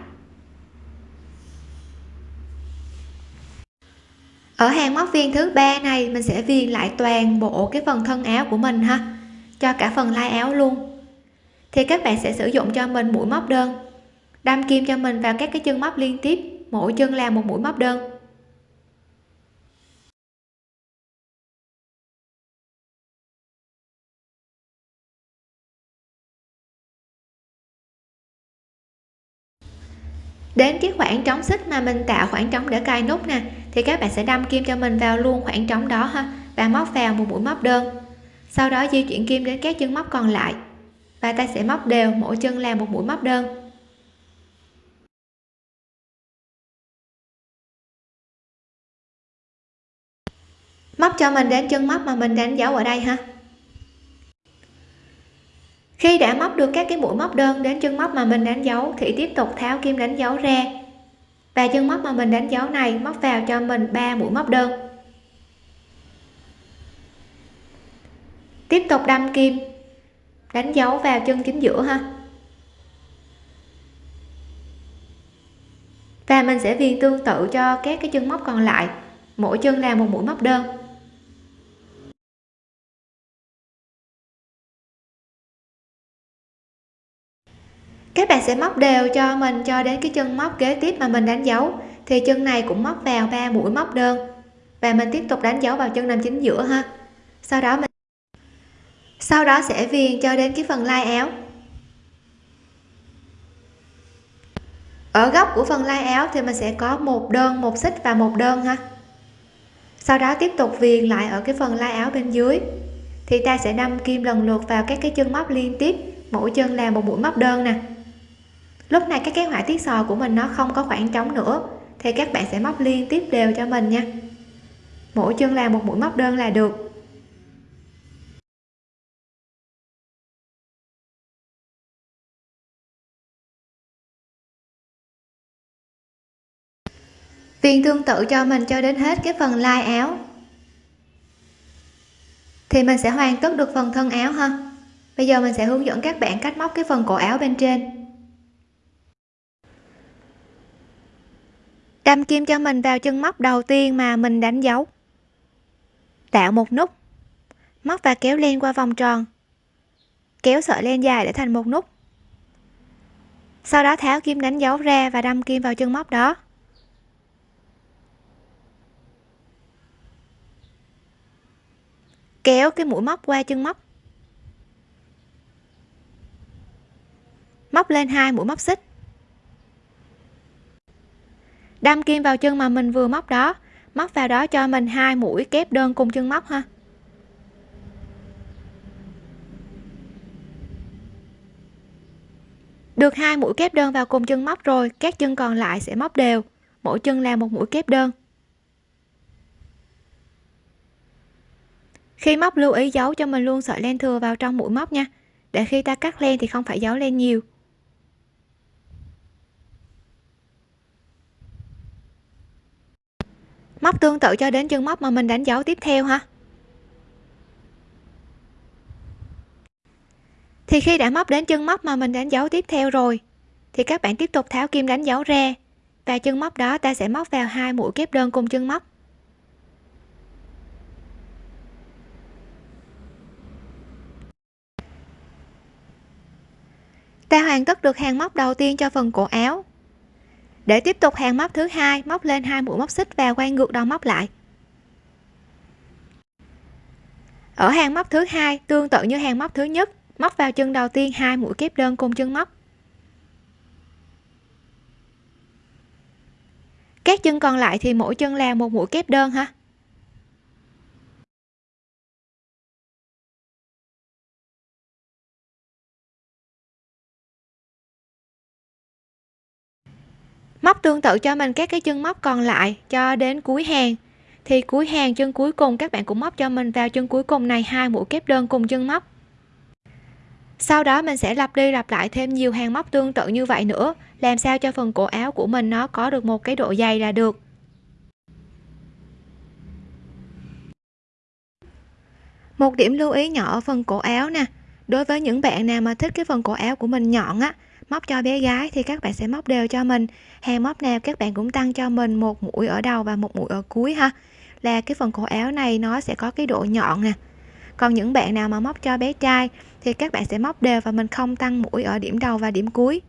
Ở hàng móc viên thứ ba này, mình sẽ viền lại toàn bộ cái phần thân áo của mình ha, cho cả phần lai áo luôn. Thì các bạn sẽ sử dụng cho mình mũi móc đơn đâm kim cho mình vào các cái chân móc liên tiếp, mỗi chân làm một mũi móc đơn. Đến cái khoảng trống xích mà mình tạo khoảng trống để cài nút nè, thì các bạn sẽ đâm kim cho mình vào luôn khoảng trống đó ha, và móc vào một mũi móc đơn. Sau đó di chuyển kim đến các chân móc còn lại, và ta sẽ móc đều, mỗi chân làm một mũi móc đơn. Móc cho mình đến chân móc mà mình đánh dấu ở đây ha. Khi đã móc được các cái mũi móc đơn đến chân móc mà mình đánh dấu thì tiếp tục tháo kim đánh dấu ra. Và chân móc mà mình đánh dấu này móc vào cho mình 3 mũi móc đơn. Tiếp tục đâm kim, đánh dấu vào chân chính giữa ha. Và mình sẽ viền tương tự cho các cái chân móc còn lại. Mỗi chân là một mũi móc đơn. Các bạn sẽ móc đều cho mình cho đến cái chân móc kế tiếp mà mình đánh dấu. Thì chân này cũng móc vào ba mũi móc đơn. Và mình tiếp tục đánh dấu vào chân nằm chính giữa ha. Sau đó mình sau đó sẽ viền cho đến cái phần lai áo. Ở góc của phần lai áo thì mình sẽ có một đơn, một xích và một đơn ha. Sau đó tiếp tục viền lại ở cái phần lai áo bên dưới. Thì ta sẽ đâm kim lần lượt vào các cái chân móc liên tiếp. Mỗi chân làm một mũi móc đơn nè lúc này các cái họa tiết sò của mình nó không có khoảng trống nữa, thì các bạn sẽ móc liên tiếp đều cho mình nha. Mỗi chân là một mũi móc đơn là được. Viên tương tự cho mình cho đến hết cái phần lai áo. Thì mình sẽ hoàn tất được phần thân áo ha. Bây giờ mình sẽ hướng dẫn các bạn cách móc cái phần cổ áo bên trên. Đâm kim cho mình vào chân móc đầu tiên mà mình đánh dấu. Tạo một nút. Móc và kéo len qua vòng tròn. Kéo sợi len dài để thành một nút. Sau đó tháo kim đánh dấu ra và đâm kim vào chân móc đó. Kéo cái mũi móc qua chân móc. Móc lên hai mũi móc xích đâm kim vào chân mà mình vừa móc đó. Móc vào đó cho mình hai mũi kép đơn cùng chân móc ha. Được hai mũi kép đơn vào cùng chân móc rồi, các chân còn lại sẽ móc đều. Mỗi chân là một mũi kép đơn. Khi móc, lưu ý giấu cho mình luôn sợi len thừa vào trong mũi móc nha. Để khi ta cắt len thì không phải giấu len nhiều. Móc tương tự cho đến chân móc mà mình đánh dấu tiếp theo ha thì khi đã móc đến chân móc mà mình đánh dấu tiếp theo rồi, thì các bạn tiếp tục tháo kim đánh dấu ra và chân móc đó ta sẽ móc vào hai mũi kép đơn cùng chân móc. Ta hoàn tất được hàng móc đầu tiên cho phần cổ áo để tiếp tục hàng móc thứ hai, móc lên hai mũi móc xích và quay ngược đầu móc lại. Ở hàng móc thứ hai, tương tự như hàng móc thứ nhất, móc vào chân đầu tiên hai mũi kép đơn cùng chân móc. Các chân còn lại thì mỗi chân là một mũi kép đơn ha? Móc tương tự cho mình các cái chân móc còn lại cho đến cuối hàng. Thì cuối hàng, chân cuối cùng, các bạn cũng móc cho mình vào chân cuối cùng này, hai mũi kép đơn cùng chân móc. Sau đó mình sẽ lặp đi lặp lại thêm nhiều hàng móc tương tự như vậy nữa, làm sao cho phần cổ áo của mình nó có được một cái độ dày là được. Một điểm lưu ý nhỏ ở phần cổ áo nè. Đối với những bạn nào mà thích cái phần cổ áo của mình nhọn á móc cho bé gái thì các bạn sẽ móc đều cho mình. Hàng móc nào các bạn cũng tăng cho mình một mũi ở đầu và một mũi ở cuối ha. Là cái phần cổ áo này nó sẽ có cái độ nhọn nè. Còn những bạn nào mà móc cho bé trai thì các bạn sẽ móc đều và mình không tăng mũi ở điểm đầu và điểm cuối.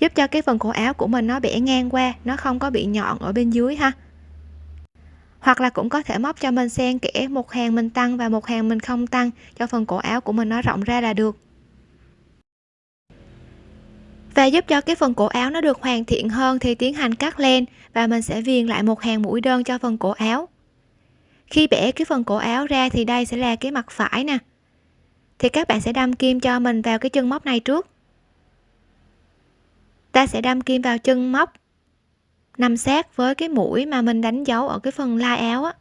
Giúp cho cái phần cổ áo của mình nó bẻ ngang qua, nó không có bị nhọn ở bên dưới ha. Hoặc là cũng có thể móc cho mình xen kẽ, một hàng mình tăng và một hàng mình không tăng, cho phần cổ áo của mình nó rộng ra là được và giúp cho cái phần cổ áo nó được hoàn thiện hơn thì tiến hành cắt len và mình sẽ viền lại một hàng mũi đơn cho phần cổ áo. Khi bẻ cái phần cổ áo ra thì đây sẽ là cái mặt phải nè. Thì các bạn sẽ đâm kim cho mình vào cái chân móc này trước. Ta sẽ đâm kim vào chân móc, nằm sát với cái mũi mà mình đánh dấu ở cái phần lai áo á.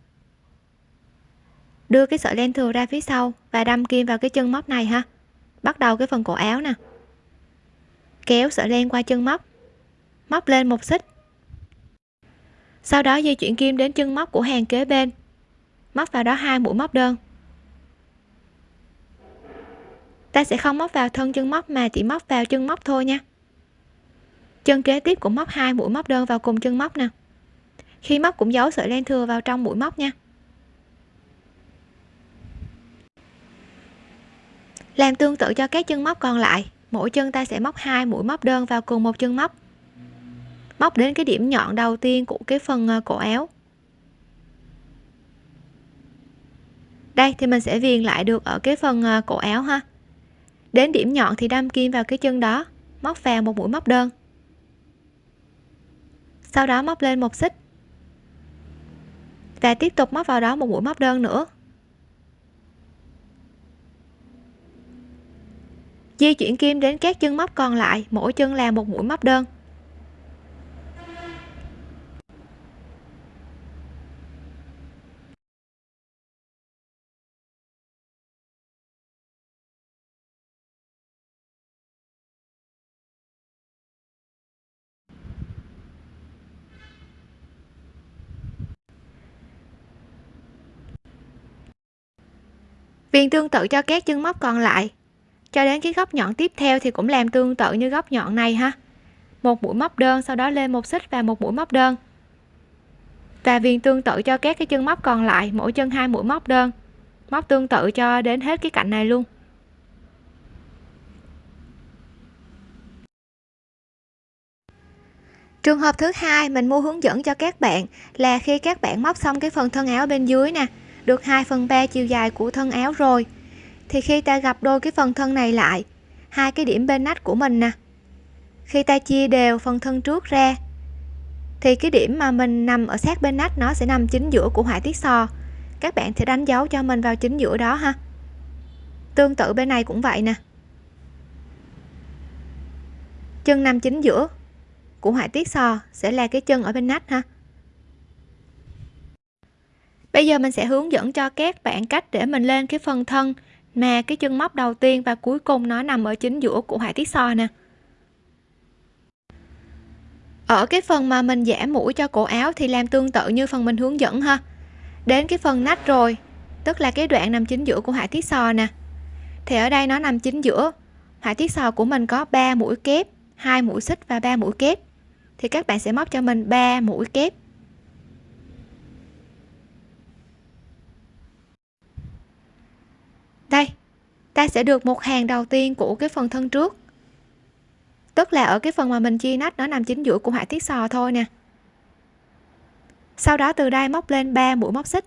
Đưa cái sợi len thừa ra phía sau và đâm kim vào cái chân móc này ha. Bắt đầu cái phần cổ áo nè kéo sợi len qua chân móc. Móc lên một xích. Sau đó di chuyển kim đến chân móc của hàng kế bên. Móc vào đó hai mũi móc đơn. Ta sẽ không móc vào thân chân móc mà chỉ móc vào chân móc thôi nha. Chân kế tiếp cũng móc hai mũi móc đơn vào cùng chân móc nè. Khi móc cũng giấu sợi len thừa vào trong mũi móc nha. Làm tương tự cho các chân móc còn lại mỗi chân ta sẽ móc hai mũi móc đơn vào cùng một chân móc. Móc đến cái điểm nhọn đầu tiên của cái phần à, cổ áo. Đây, thì mình sẽ viền lại được ở cái phần à, cổ áo ha. Đến điểm nhọn thì đâm kim vào cái chân đó, móc vào một mũi móc đơn. Sau đó móc lên một xích. Và tiếp tục móc vào đó một mũi móc đơn nữa. Di chuyển kim đến các chân móc còn lại, mỗi chân làm một mũi móc đơn. Viền tương tự cho các chân móc còn lại cho đến cái góc nhọn tiếp theo thì cũng làm tương tự như góc nhọn này ha. Một mũi móc đơn, sau đó lên một xích và một mũi móc đơn. Và viền tương tự cho các cái chân móc còn lại, mỗi chân hai mũi móc đơn. Móc tương tự cho đến hết cái cạnh này luôn. Trường hợp thứ hai mình mua hướng dẫn cho các bạn là khi các bạn móc xong cái phần thân áo bên dưới nè, được 2 phần 3 chiều dài của thân áo rồi thì khi ta gặp đôi cái phần thân này lại, hai cái điểm bên nách của mình nè. Khi ta chia đều phần thân trước ra, thì cái điểm mà mình nằm ở sát bên nách nó sẽ nằm chính giữa của họa tiết sò. Các bạn sẽ đánh dấu cho mình vào chính giữa đó ha. Tương tự bên này cũng vậy nè. Chân nằm chính giữa của họa tiết sò sẽ là cái chân ở bên nách ha. Bây giờ mình sẽ hướng dẫn cho các bạn cách để mình lên cái phần thân mà cái chân móc đầu tiên và cuối cùng nó nằm ở chính giữa của họa tiết sò nè. Ở cái phần mà mình giảm mũi cho cổ áo thì làm tương tự như phần mình hướng dẫn ha. Đến cái phần nách rồi, tức là cái đoạn nằm chính giữa của họa tiết sò nè. Thì ở đây nó nằm chính giữa. Họa tiết sò của mình có 3 mũi kép, hai mũi xích và 3 mũi kép. Thì các bạn sẽ móc cho mình 3 mũi kép đây ta sẽ được một hàng đầu tiên của cái phần thân trước. Tức là ở cái phần mà mình chia nách, nó nằm chính giữa của họa tiết sò thôi nè. Sau đó từ đây móc lên 3 mũi móc xích.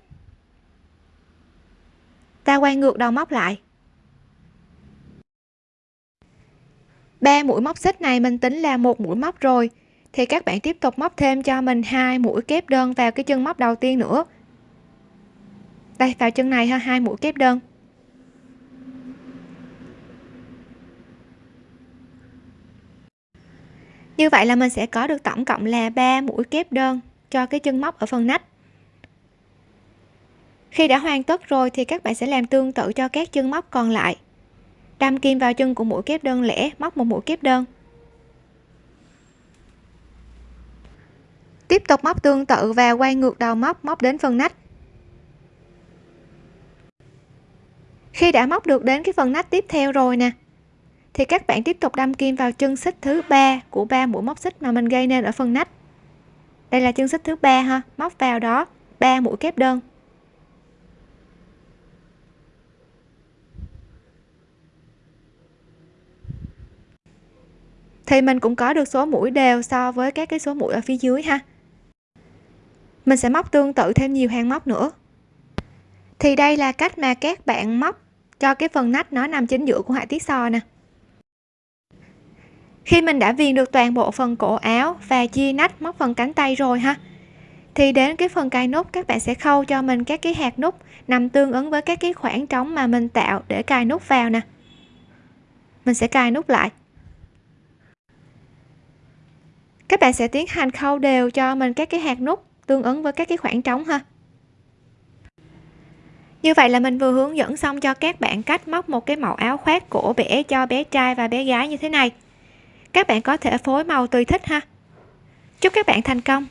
Ta quay ngược đầu móc lại. Ba mũi móc xích này mình tính là một mũi móc rồi, thì các bạn tiếp tục móc thêm cho mình hai mũi kép đơn vào cái chân móc đầu tiên nữa. Đây, vào chân này ha, hai mũi kép đơn. Như vậy là mình sẽ có được tổng cộng là 3 mũi kép đơn cho cái chân móc ở phần nách. Khi đã hoàn tất rồi thì các bạn sẽ làm tương tự cho các chân móc còn lại. Đâm kim vào chân của mũi kép đơn lẻ, móc một mũi kép đơn. Tiếp tục móc tương tự và quay ngược đầu móc móc đến phần nách. Khi đã móc được đến cái phần nách tiếp theo rồi nè thì các bạn tiếp tục đâm kim vào chân xích thứ ba của ba mũi móc xích mà mình gây nên ở phần nách. Đây là chân xích thứ ba ha, móc vào đó, ba mũi kép đơn. Thì mình cũng có được số mũi đều so với các cái số mũi ở phía dưới ha. Mình sẽ móc tương tự thêm nhiều hàng móc nữa. Thì đây là cách mà các bạn móc cho cái phần nách nó nằm chính giữa của họa tiết sò nè khi mình đã viền được toàn bộ phần cổ áo và chia nách móc phần cánh tay rồi ha, thì đến cái phần cài nút, các bạn sẽ khâu cho mình các cái hạt nút nằm tương ứng với các cái khoảng trống mà mình tạo để cài nút vào nè. Mình sẽ cài nút lại. Các bạn sẽ tiến hành khâu đều cho mình các cái hạt nút tương ứng với các cái khoảng trống ha. Như vậy là mình vừa hướng dẫn xong cho các bạn cách móc một cái mẫu áo khoác cổ bể cho bé trai và bé gái như thế này các bạn có thể phối màu tùy thích ha. Chúc các bạn thành công.